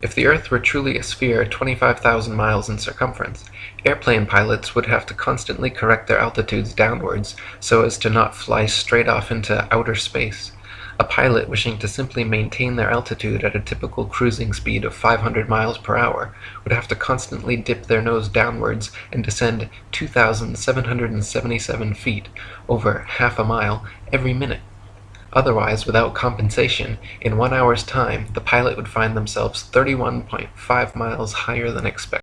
If the earth were truly a sphere 25,000 miles in circumference, airplane pilots would have to constantly correct their altitudes downwards so as to not fly straight off into outer space. A pilot wishing to simply maintain their altitude at a typical cruising speed of 500 miles per hour would have to constantly dip their nose downwards and descend 2,777 feet (over half a mile) every minute. Otherwise, without compensation, in one hour's time the pilot would find themselves 31.5 miles higher than expected.